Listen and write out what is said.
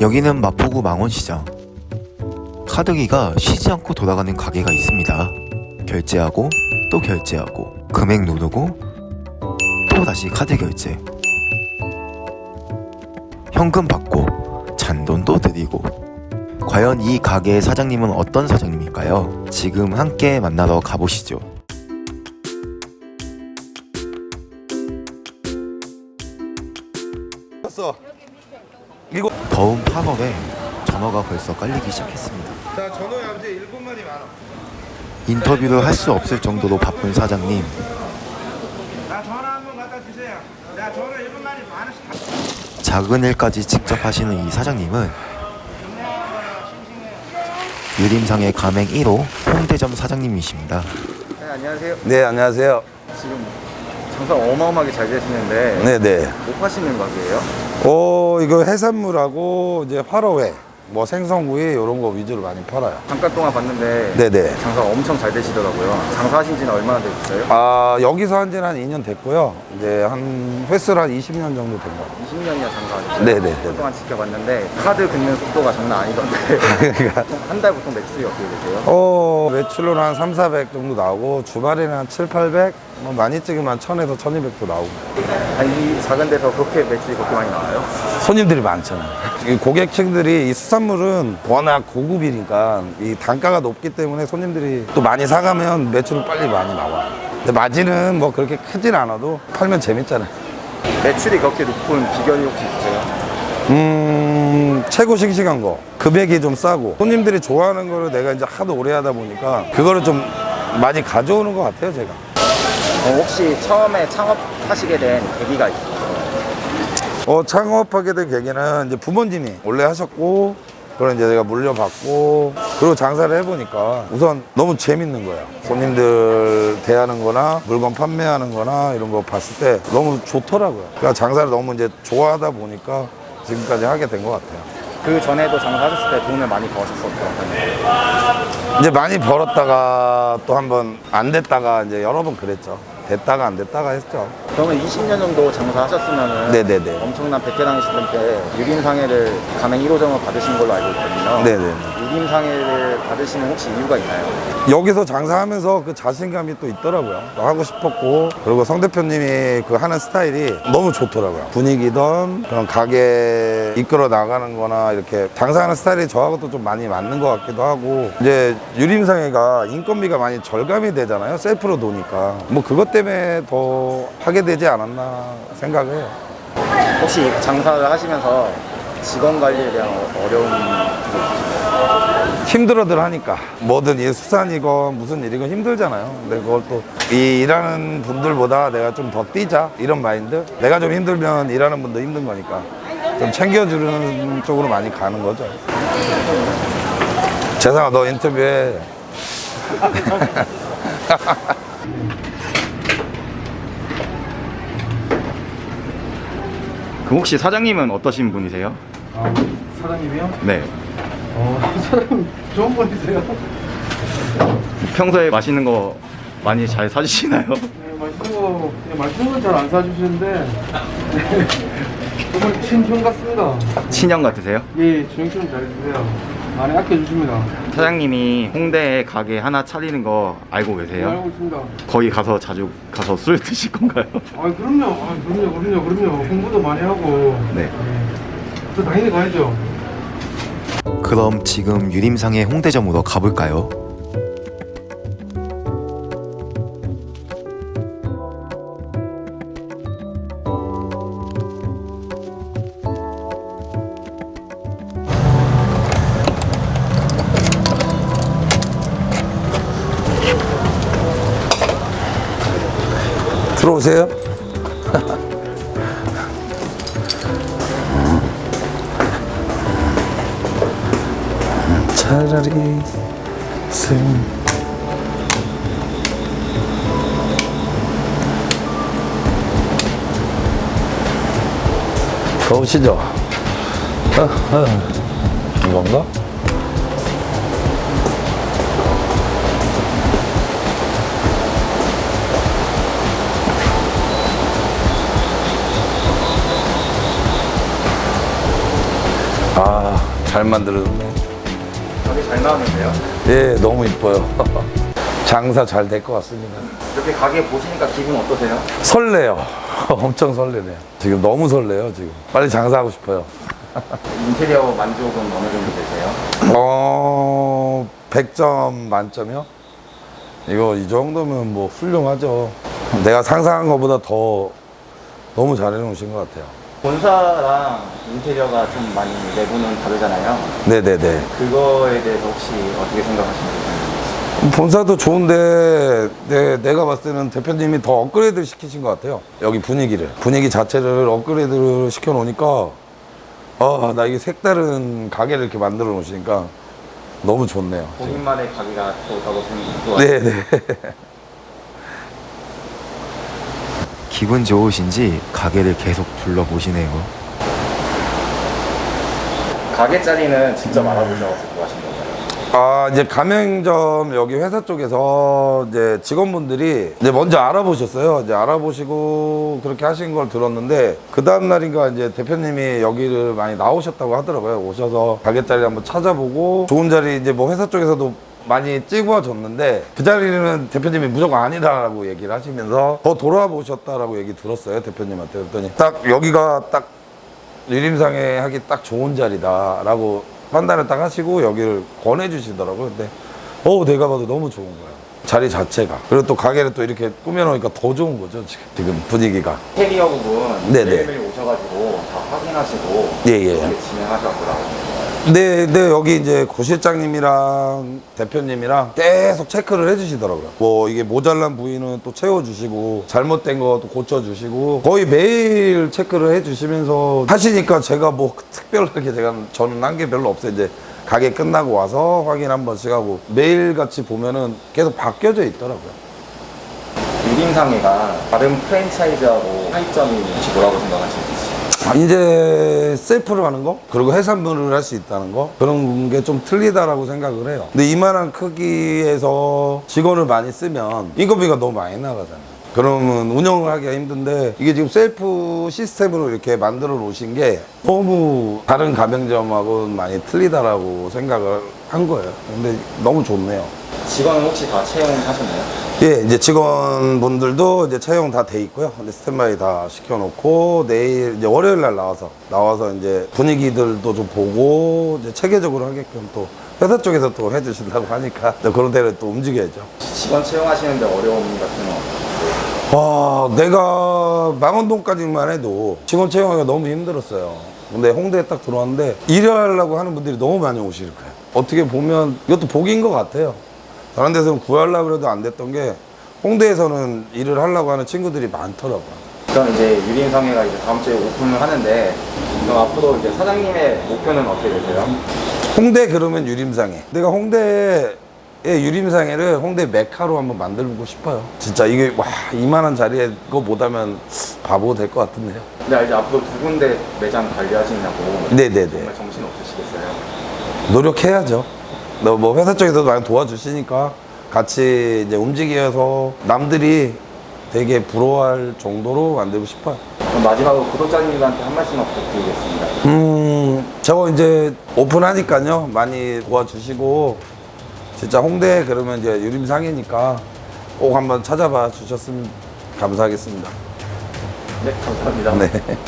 여기는 마포구 망원시장. 카드기가 쉬지 않고 돌아가는 가게가 있습니다. 결제하고 또 결제하고 금액 누르고 또 다시 카드 결제. 현금 받고 잔돈도 드리고. 과연 이 가게의 사장님은 어떤 사장님일까요? 지금 함께 만나러 가보시죠. 었어 이거 더운 8월에 전화가 벌써 깔리기 시작했습니다. 자 전화에 아버지 일본말이 많아 인터뷰를 할 수 없을 정도로 바쁜 사장님. 나 전화 한번 갖다 주세요. 나 전화 일분 만에 만 원씩 다 작은 일까지 직접 하시는 이 사장님은 유림상의 가맹 1호 홍대점 사장님이십니다. 네, 안녕하세요. 네 안녕하세요 지금 장사 어마어마하게 잘 되시는데 네네 못 파시는 가게예요? 어 이거 해산물하고 이제 화로회 뭐 생선구이 이런 거 위주로 많이 팔아요 잠깐 동안 봤는데 네네 장사 엄청 잘 되시더라고요. 장사하신 지는 얼마나 되셨어요? 아 여기서 한 지는 한 2년 됐고요 이제 한 횟수로 한 20년 정도 된 거. 20년이나 장사하셨어요. 네네. 그동안 지켜봤는데 카드 긁는 속도가 장난 아니던데 보통 한달 보통 매출이 어떻게 되세요? 어 매출로는 한 3, 400 정도 나오고 주말에는 한 7, 800 뭐 많이 찍으면 한 1000에서 1200도 나오고 아니 이 작은 데서 그렇게 매출이 그렇게 많이 나와요? 손님들이 많잖아요. 이 고객층들이 이 수산물은 워낙 고급이니까 이 단가가 높기 때문에 손님들이 또 많이 사가면 매출이 빨리 많이 나와요. 근데 마진은 뭐 그렇게 크진 않아도 팔면 재밌잖아요. 매출이 그렇게 높은 비결이 혹시 있으세요? 음, 최고 싱싱한 거. 금액이 좀 싸고. 손님들이 좋아하는 거를 내가 이제 하도 오래 하다 보니까 그거를 좀 많이 가져오는 것 같아요, 제가. 어, 혹시 처음에 창업하시게 된 계기가 있어요? 어, 창업하게 된 계기는 이제 부모님이 원래 하셨고, 그걸 이제 내가 물려받고, 그리고 장사를 해보니까 우선 너무 재밌는 거예요. 손님들 대하는 거나 물건 판매하는 거나 이런 거 봤을 때 너무 좋더라고요. 그러니까 장사를 너무 이제 좋아하다 보니까 지금까지 하게 된 것 같아요. 그 전에도 장사하셨을 때 돈을 많이 버셨었던 편이에요? 이제 많이 벌었다가 또 한 번 안 됐다가 이제 여러 번 그랬죠. 됐다가 안 됐다가 했죠. 그러면 20년 정도 장사하셨으면 네네네. 엄청난 베테랑이실 텐데 유림상해를 가맹 1호점을 받으신 걸로 알고 있거든요. 네네. 유림상해를 받으시는 혹시 이유가 있나요? 여기서 장사하면서 그 자신감이 또 있더라고요. 하고 싶었고 그리고 성 대표님이 그 하는 스타일이 너무 좋더라고요. 분위기든 그런 가게 이끌어 나가는 거나 이렇게 장사하는 스타일이 저하고도 좀 많이 맞는 것 같기도 하고 이제 유림상해가 인건비가 많이 절감이 되잖아요. 셀프로 도니까 뭐 그것 때문에 더 하게 되지 않았나 생각해요. 혹시 장사를 하시면서 직원 관리에 대한 어- 어려움이 힘들어들 하니까. 뭐든 이 수산이건 무슨 일이건 힘들잖아요. 근데 그걸 또 이 일하는 분들보다 내가 좀 더 뛰자 이런 마인드? 내가 좀 힘들면 일하는 분도 힘든 거니까 좀 챙겨주는 쪽으로 많이 가는 거죠. 재상아 너 인터뷰해 그 혹시 사장님은 어떠신 분이세요? 아, 사장님이요? 네. 어, 사장님 좋은 분이세요? 평소에 맛있는 거 많이 잘 사주시나요? 네, 맛있는 거, 네, 맛있는 건 잘 안 사주시는데 네, 정말 친형 같습니다. 친형 같으세요? 예, 친형처럼 잘 드세요. 많이 아껴주십니다. 사장님이 홍대에 가게 하나 차리는 거 알고 네, 계세요? 알고 있습니다. 거기 가서 자주 가서 술 드실 건가요? 아, 그럼요. 아, 그럼요, 그럼요, 그럼요. 공부도 많이 하고. 네. 저 당연히 가야죠. 그럼 지금 유림상의 홍대점으로 가볼까요? 들어오세요 차라리 슬 가보시죠. 어, 어. 이건가? 아, 잘 만들었네. 가게 잘 나왔는데요? 예, 너무 이뻐요. 장사 잘 될 것 같습니다. 이렇게 가게 보시니까 기분 어떠세요? 설레요. 엄청 설레네요. 지금 너무 설레요, 지금. 빨리 장사하고 싶어요. 인테리어 만족은 어느 정도 되세요? 어, 100점 만점이요? 이거 이 정도면 뭐 훌륭하죠. 내가 상상한 것보다 더 너무 잘해 놓으신 것 같아요. 본사랑 인테리어가 좀 많이 내부는 다르잖아요. 네네네. 그거에 대해서 혹시 어떻게 생각하시나요? 본사도 좋은데 네, 내가 봤을 때는 대표님이 더 업그레이드 시키신 것 같아요. 여기 분위기를. 분위기 자체를 업그레이드를 시켜 놓으니까 아, 나 이게 색다른 가게를 이렇게 만들어 놓으시니까 너무 좋네요. 본인만의 가게가 또 따로 생긴 것 같아요. 네네. 기분 좋으신지 가게를 계속 둘러보시네요. 가게 자리는 직접 알아보셔서 하신 건가요? 아, 이제 가맹점 여기 회사 쪽에서 이제 직원분들이 이제 먼저 알아보셨어요. 이제 알아보시고 그렇게 하신 걸 들었는데 그 다음날인가 이제 대표님이 여기를 많이 나오셨다고 하더라고요. 오셔서 가게 자리 한번 찾아보고 좋은 자리 이제 뭐 회사 쪽에서도 많이 찍어줬는데 그 자리는 대표님이 무조건 아니다라고 얘기를 하시면서 더 돌아보셨다라고 얘기 들었어요. 대표님한테. 그랬더니 딱 여기가 딱 유림상에 하기 딱 좋은 자리다라고 판단을 딱 하시고 여기를 권해주시더라고요. 근데 어 내가 봐도 너무 좋은 거예요. 자리 자체가. 그리고 또 가게를 또 이렇게 꾸며놓으니까 더 좋은 거죠. 지금, 지금 분위기가. 인테리어 부분 네네. 매일매일 오셔가지고 다 확인하시고 예, 예. 진행하셨더라고요. 네, 네, 여기 이제 고실장님이랑 대표님이랑 계속 체크를 해주시더라고요. 뭐, 이게 모자란 부위는 또 채워주시고, 잘못된 거또 고쳐주시고, 거의 매일 체크를 해주시면서 하시니까 제가 뭐 특별하게 제가 저는 한 게 별로 없어요. 이제 가게 끝나고 와서 확인 한 번씩 하고, 매일같이 보면은 계속 바뀌어져 있더라고요. 유림상해가 다른 프랜차이즈하고 차이점이 혹시 뭐라고 생각하시는지? 아, 이제 셀프를 하는 거? 그리고 해산물을 할 수 있다는 거? 그런 게 좀 틀리다라고 생각을 해요. 근데 이만한 크기에서 직원을 많이 쓰면 인건비가 너무 많이 나가잖아요. 그러면 운영을 하기가 힘든데 이게 지금 셀프 시스템으로 이렇게 만들어 놓으신 게 너무 다른 가맹점하고 많이 틀리다라고 생각을 한 거예요. 근데 너무 좋네요 직원은 혹시 다 채용하셨나요? 예, 이제 직원분들도 이제 채용 다 돼 있고요. 근데 스탠바이 다 시켜놓고 내일 이제 월요일 날 나와서 나와서 이제 분위기들도 좀 보고 이제 체계적으로 하게끔 또 회사 쪽에서 또 해주신다고 하니까 또 그런 데를 또 움직여야죠. 직원 채용하시는데 어려움 같은 거 와, 내가 망원동까지만 해도 직원 채용하기가 너무 힘들었어요. 근데 홍대에 딱 들어왔는데 일하려고 하는 분들이 너무 많이 오실 거예요. 어떻게 보면 이것도 복인 것 같아요. 다른 데서는 구하려고 해도 안 됐던 게 홍대에서는 일을 하려고 하는 친구들이 많더라고요. 그럼 이제 유림상해가 이제 다음 주에 오픈을 하는데 그럼 앞으로 이제 사장님의 목표는 어떻게 되세요? 홍대 그러면 유림상해. 내가 홍대에 유림상해를 홍대 메카로 한번 만들고 싶어요. 진짜 이게 와 이만한 자리에 그거 못하면 바보 될 것 같은데요. 근데 이제 앞으로 두 군데 매장 관리하시냐고 네네네. 정말 정신 없으시겠어요? 노력해야죠. 너뭐 회사 쪽에서도 많이 도와주시니까 같이 이제 움직여서 남들이 되게 부러워할 정도로 만들고 싶어요. 마지막으로 구독자님들한테 한 말씀만 부탁드리겠습니다. 음, 저거 이제 오픈하니까요. 많이 도와주시고, 진짜 홍대 그러면 이제 유림상이니까 꼭 한번 찾아봐 주셨으면 감사하겠습니다. 네, 감사합니다. 네.